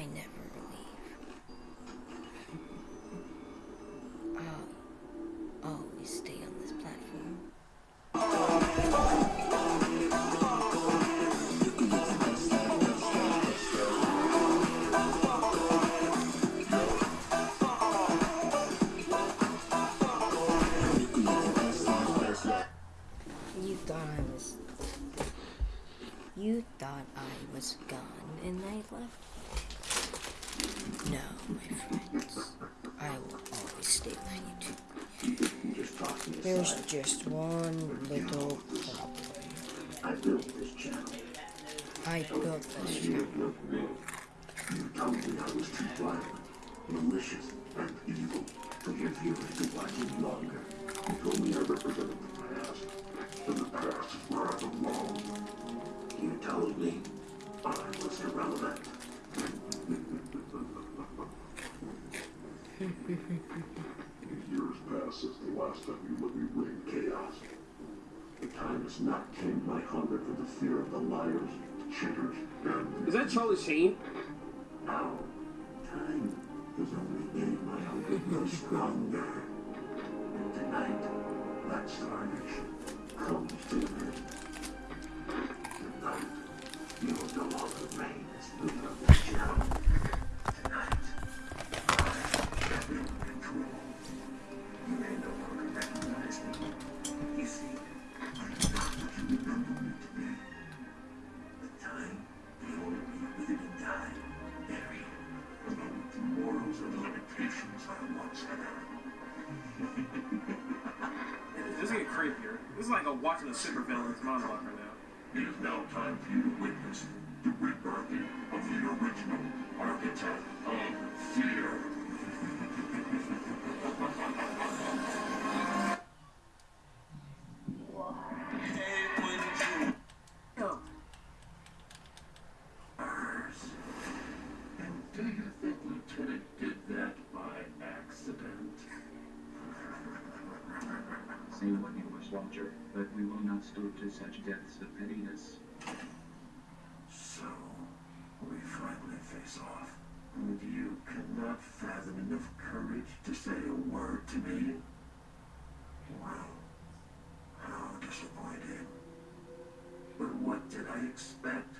I never leave. I'll always stay on this platform. You thought I was. You thought I was gone and I left? No, my friends. I will always stay with you two. There's just one little problem. I built this channel. I built this channel. You told me I was too violent, malicious, and evil to give viewers to watch longer. You told me I represented the past, and the past is where I belong. You told me I was irrelevant. Since the last time you let me reign chaos. The time has not tamed my hunger for the fear of the liars, the cheaters, and Is that Charlie Sheen? now, time has only made my hunger grow stronger. And tonight, that starvation comes to an end. Tonight, you will no longer reign as of channel. Tonight, I am in control. I once had. This is getting creepier. This is like a watching a supervillain's monologue right now. It is now time for you to witness the rebirthing of the original Roger, but we will not stoop to such depths of pettiness. So, we finally face off. And you cannot fathom enough courage to say a word to me? Well, how disappointing. But what did I expect?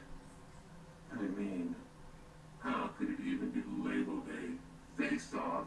I mean, how could it even be labeled a face-off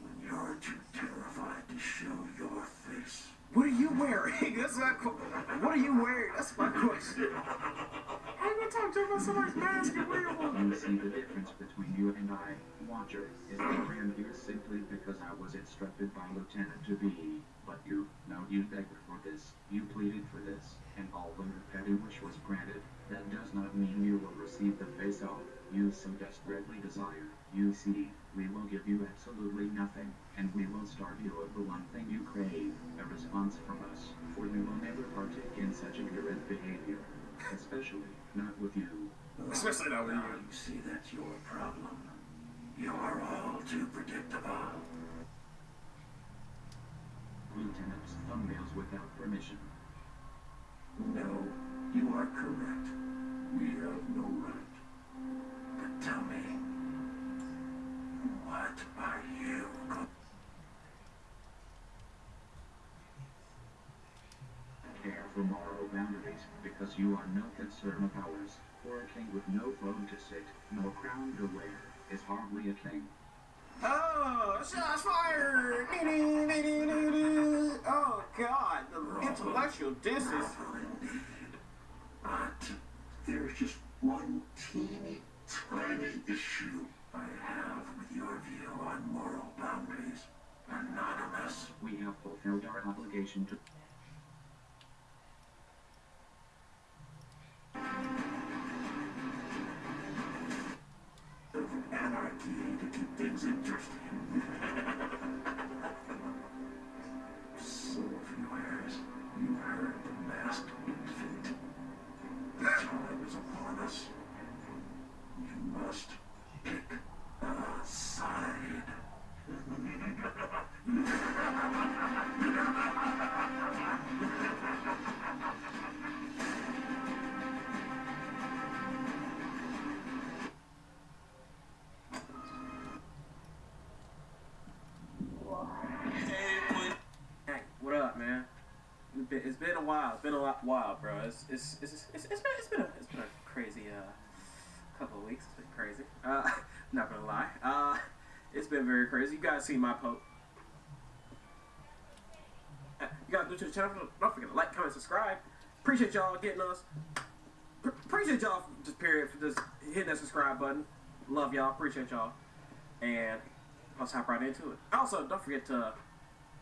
when you're too terrified to show your face? what are you wearing? What are you wearing? That's my question. I'm gonna talk to you about somebody's mask and wearable. You see the difference between you and I, Watcher, is that I am here simply because I was instructed by Lieutenant to be. But you, no, you begged for this, you pleaded for this, and although your petty wish was granted, that does not mean you will receive the face-off you so desperately desire. You see, we will give you absolutely nothing, and we will starve you of the one thing you crave, a response from us, for we will never partake in such ignorant behavior. Especially not with you. Especially not with now you. you see that's your problem. You're all too predictable. Lieutenant's thumbnails without permission. No, you are correct. We have no right. But tell me, what are you going Care for moral boundaries, because you are no concern of ours. For a king with no throne to sit, no crown to wear, is hardly a king. Oh, shots fired! Oh God, the intellectual distance. But there's just one teeny tiny issue on moral boundaries. Anonymous. We have fulfilled our obligation to a while. It's been a lot, while, bro. It's it's it's it's, it's, it's been it's been a, it's been a crazy uh couple of weeks. It's been crazy. Uh, not gonna lie. Uh, it's been very crazy. You guys see my post. Uh, You guys new to the channel. Don't forget to like, comment, subscribe. Appreciate y'all getting us. Appreciate y'all just period for just hitting that subscribe button. Love y'all. Appreciate y'all. And let's hop right into it. Also, don't forget to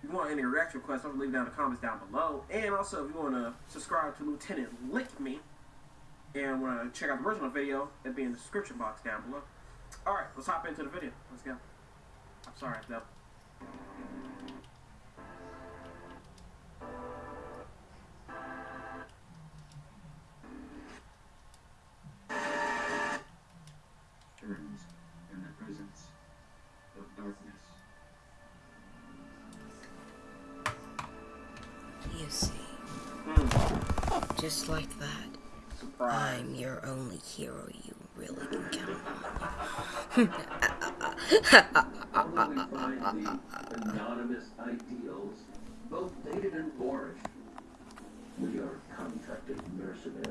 you want any reaction requests, don't leave down the comments down below. And also, if you want to subscribe to Lieutenant Lick Me and want to check out the original video, it'll be in the description box down below. All right, let's hop into the video. Let's go. I'm sorry, Deb. turns in the presence of darkness. Just like that, surprise. I'm your only hero you really can count Although